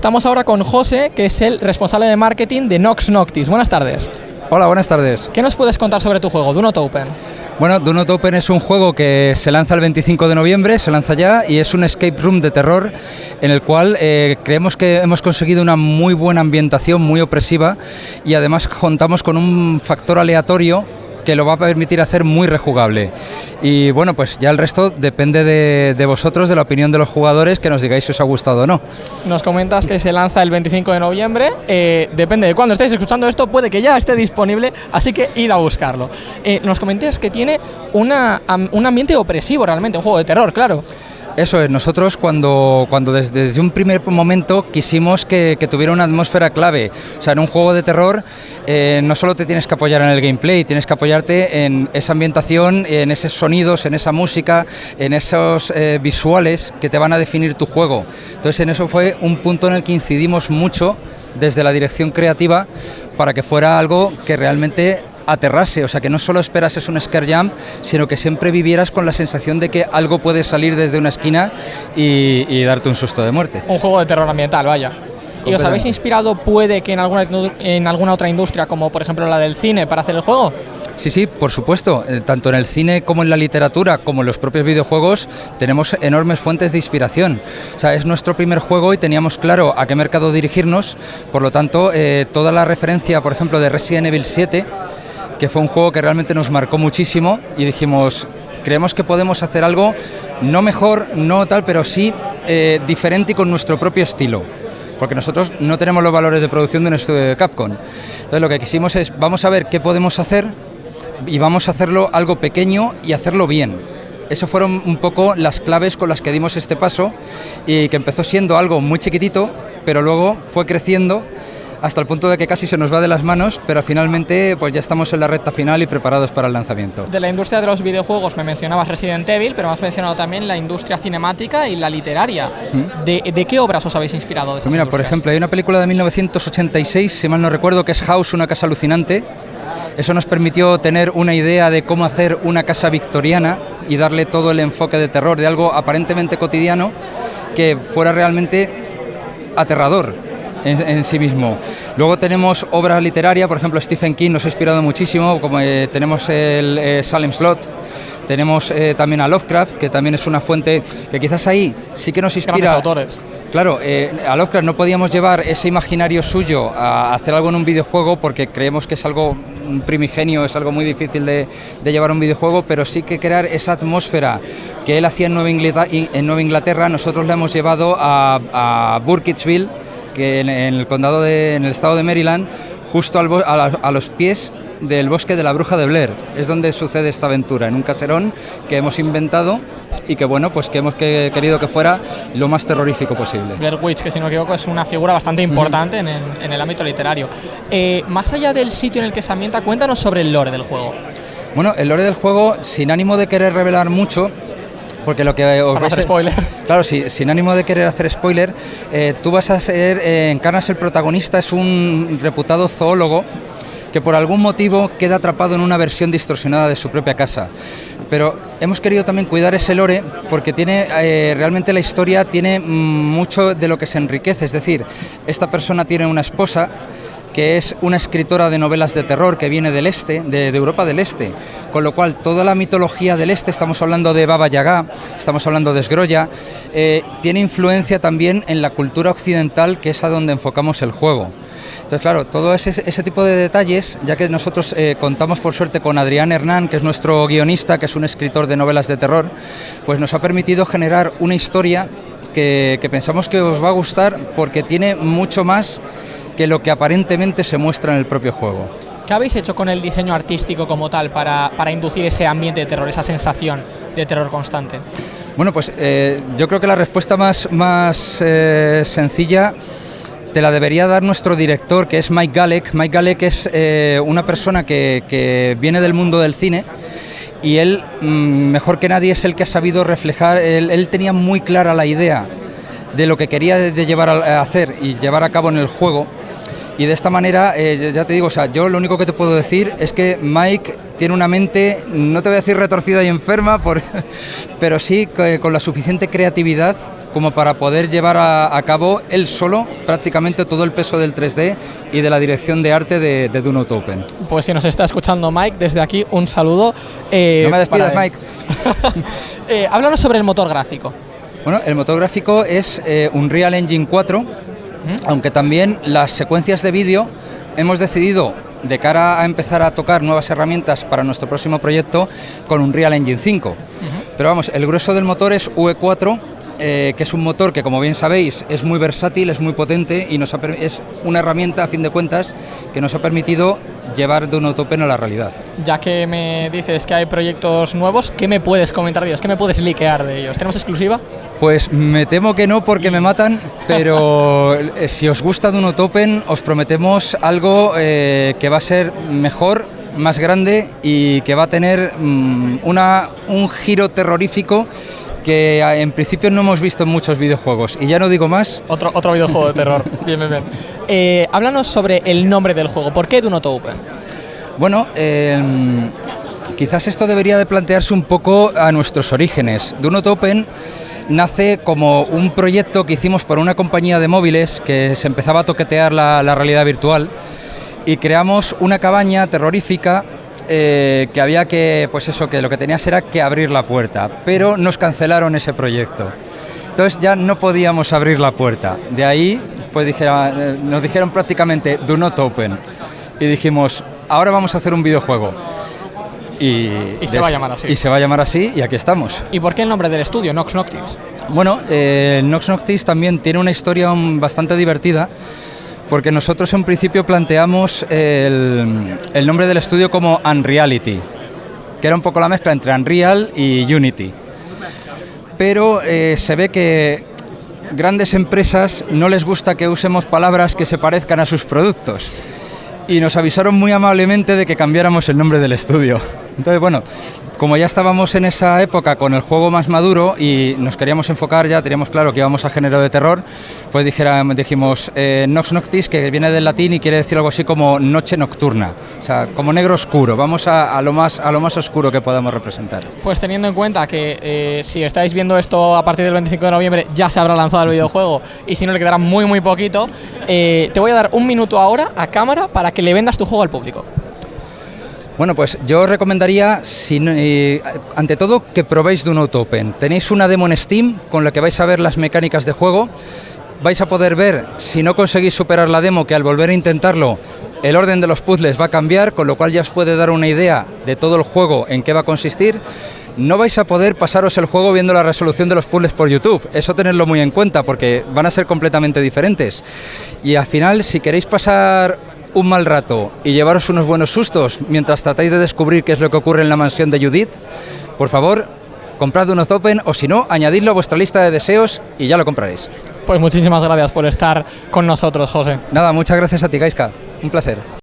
Estamos ahora con José, que es el responsable de marketing de Nox Noctis. Buenas tardes. Hola, buenas tardes. ¿Qué nos puedes contar sobre tu juego, Do Not Open? Bueno, Do Not Open es un juego que se lanza el 25 de noviembre, se lanza ya y es un escape room de terror en el cual eh, creemos que hemos conseguido una muy buena ambientación, muy opresiva y además contamos con un factor aleatorio que lo va a permitir hacer muy rejugable. Y bueno, pues ya el resto depende de, vosotros, de la opinión de los jugadores, que nos digáis si os ha gustado o no. Nos comentas que se lanza el 25 de noviembre, eh, depende de cuándo estéis escuchando esto, puede que ya esté disponible, así que id a buscarlo. Eh, nos comentas que tiene una, un ambiente opresivo realmente, un juego de terror, claro. Eso es, nosotros cuando, cuando desde, un primer momento quisimos que, tuviera una atmósfera clave. O sea, en un juego de terror eh, no solo te tienes que apoyar en el gameplay, tienes que apoyarte en esa ambientación, en esos sonidos, en esa música, en esos eh, visuales que te van a definir tu juego. Entonces en eso fue un punto en el que incidimos mucho desde la dirección creativa para que fuera algo que realmente aterrase, o sea, que no solo esperases un scare jump, sino que siempre vivieras con la sensación de que algo puede salir desde una esquina y, darte un susto de muerte. Un juego de terror ambiental, vaya. ¿Y os habéis inspirado, puede que en alguna, en alguna otra industria, como por ejemplo la del cine, para hacer el juego? Sí, sí, por supuesto. Eh, tanto en el cine como en la literatura, como en los propios videojuegos, tenemos enormes fuentes de inspiración. O sea, es nuestro primer juego y teníamos claro a qué mercado dirigirnos. Por lo tanto, eh, toda la referencia, por ejemplo, de Resident Evil 7, que fue un juego que realmente nos marcó muchísimo y dijimos, creemos que podemos hacer algo no mejor, no tal, pero sí eh, diferente y con nuestro propio estilo. Porque nosotros no tenemos los valores de producción de nuestro Capcom. Entonces lo que quisimos es, vamos a ver qué podemos hacer y vamos a hacerlo algo pequeño y hacerlo bien. Eso fueron un poco las claves con las que dimos este paso y que empezó siendo algo muy chiquitito, pero luego fue creciendo hasta el punto de que casi se nos va de las manos, pero finalmente pues ya estamos en la recta final y preparados para el lanzamiento. De la industria de los videojuegos me mencionabas Resident Evil, pero me has mencionado también la industria cinemática y la literaria. ¿Mm? ¿De, qué obras os habéis inspirado? pues mira, por ejemplo, hay una película de 1986, si mal no recuerdo, que es House, una casa alucinante. Eso nos permitió tener una idea de cómo hacer una casa victoriana y darle todo el enfoque de terror, de algo aparentemente cotidiano que fuera realmente aterrador en, sí mismo. Luego tenemos obras literarias, por ejemplo Stephen King nos ha inspirado muchísimo, como eh, tenemos el eh, Salem Slot, tenemos eh, también a Lovecraft, que también es una fuente que quizás ahí sí que nos inspira. autores. Claro, a Lovecraft no podíamos llevar ese imaginario suyo a hacer algo en un videojuego porque creemos que es algo primigenio, es algo muy difícil de, llevar un videojuego, pero sí que crear esa atmósfera que él hacía en Nueva Inglaterra, nosotros le hemos llevado a, a Burkittsville, que en, el condado de, en el estado de Maryland, justo a, los pies del bosque de la Bruja de Blair. Es donde sucede esta aventura, en un caserón que hemos inventado y que bueno, pues que hemos querido que fuera lo más terrorífico posible. Blair Witch, que si no me equivoco es una figura bastante importante en, el, ámbito literario. Eh, más allá del sitio en el que se ambienta, cuéntanos sobre el lore del juego. Bueno, el lore del juego, sin ánimo de querer revelar mucho, porque lo que os Para spoiler. Claro, sí, sin ánimo de querer hacer spoiler, eh, tú vas a ser, eh, encarnas el protagonista, es un reputado zoólogo que por algún motivo queda atrapado en una versión distorsionada de su propia casa. Pero hemos querido también cuidar ese lore porque tiene eh, realmente la historia tiene mm, mucho de lo que se enriquece, es decir, esta persona tiene una esposa que es una escritora de novelas de terror que viene del este, de, Europa del Este, con lo cual toda la mitología del este, estamos hablando de Baba Yaga, estamos hablando de Esgrolla, eh, tiene influencia también en la cultura occidental, que es a donde enfocamos el juego. Entonces, claro, todo ese, ese tipo de detalles, ya que nosotros eh, contamos por suerte con Adrián Hernán, que es nuestro guionista, que es un escritor de novelas de terror, pues nos ha permitido generar una historia que, que pensamos que os va a gustar porque tiene mucho más que lo que aparentemente se muestra en el propio juego. ¿Qué habéis hecho con el diseño artístico como tal para, inducir ese ambiente de terror, esa sensación de terror constante? Bueno, pues eh, yo creo que la respuesta más, más eh, sencilla te la debería dar nuestro director, que es Mike Galek. Mike Galek es eh, una persona que, viene del mundo del cine y él, mm, mejor que nadie, es el que ha sabido reflejar, él, él tenía muy clara la idea de lo que quería de llevar a hacer y llevar a cabo en el juego y de esta manera, eh, ya te digo, o sea, yo lo único que te puedo decir es que Mike tiene una mente, no te voy a decir retorcida y enferma, por, pero sí con la suficiente creatividad como para poder llevar a, a cabo él solo prácticamente todo el peso del 3D y de la dirección de arte de, de Dune Open. Pues si nos está escuchando Mike, desde aquí un saludo. eh, no me despidas. Mike. Eh, háblanos sobre el motor gráfico. Bueno, el motor gráfico es eh, Unreal Engine 4, aunque también las secuencias de vídeo hemos decidido de cara a empezar a tocar nuevas herramientas para nuestro próximo proyecto con Unreal Engine 5. Pero vamos, el grueso del motor es UE4, eh, que es un motor que como bien sabéis es muy versátil, es muy potente y nos ha es una herramienta a fin de cuentas que nos ha permitido llevar de un Open a la realidad. Ya que me dices que hay proyectos nuevos, ¿qué me puedes comentar de ellos? ¿Qué me puedes liquear de ellos? ¿Tenemos exclusiva? Pues me temo que no porque me matan, pero eh, si os gusta Duno Open os prometemos algo eh, que va a ser mejor, más grande y que va a tener mm, una, un giro terrorífico que a- en principio no hemos visto en muchos videojuegos. Y ya no digo más, Otro, otro videojuego de terror. bien, bien, bien. Eh, háblanos sobre el nombre del juego. ¿Por qué Do Not Open? Bueno, eh, quizás esto debería de plantearse un poco a nuestros orígenes. Do Not Open nace como un proyecto que hicimos por una compañía de móviles que se empezaba a toquetear la, realidad virtual y creamos una cabaña terrorífica eh, que había que, pues eso, que lo que tenías era que abrir la puerta, pero nos cancelaron ese proyecto. Entonces ya no podíamos abrir la puerta. De ahí pues dijera- eh, nos dijeron prácticamente do not open. Y dijimos, ahora vamos a hacer un videojuego. Y, Y se va a llamar así. Y se va a llamar así y aquí estamos. ¿Y por qué el nombre del estudio, Nox Noctis? Bueno, eh, Nox Noctis también tiene una historia um, bastante divertida porque nosotros en principio planteamos el, el nombre del estudio como Unreality, que era un poco la mezcla entre Unreal y Unity. Pero eh, se ve que grandes empresas no les gusta que usemos palabras que se parezcan a sus productos y nos avisaron muy amablemente de que cambiáramos el nombre del estudio. Entonces, bueno, como ya estábamos en esa época con el juego más maduro y nos queríamos enfocar ya, teníamos claro que íbamos a género de terror, pues dijera, dijimos eh, Nox Noctis, que viene del latín y quiere decir algo así como noche nocturna, o sea, como negro oscuro, vamos a, lo, más, a lo más oscuro que podamos representar. Pues teniendo en cuenta que eh, si estáis viendo esto a partir del 25 de noviembre ya se habrá lanzado el videojuego y si no le quedará muy muy poquito, eh, te voy a dar un minuto ahora a cámara para que le vendas tu juego al público. Bueno, pues yo os recomendaría, eh, ante todo, que probéis Dune Open. Tenéis una demo en Steam con la que vais a ver las mecánicas de juego. Vais a poder ver, si no conseguís superar la demo, que al volver a intentarlo, el orden de los puzzles va a cambiar, con lo cual ya os puede dar una idea de todo el juego, en qué va a consistir. No vais a poder pasaros el juego viendo la resolución de los puzzles por YouTube. Eso tenedlo muy en cuenta porque van a ser completamente diferentes. Y al final, si queréis pasar un mal rato y llevaros unos buenos sustos mientras tratáis de descubrir qué es lo que ocurre en la mansión de Judith, por favor, comprad unos Open o si no, añadidlo a vuestra lista de deseos y ya lo compraréis. Pues muchísimas gracias por estar con nosotros, José. Nada, muchas gracias a ti, Gaiska. Un placer.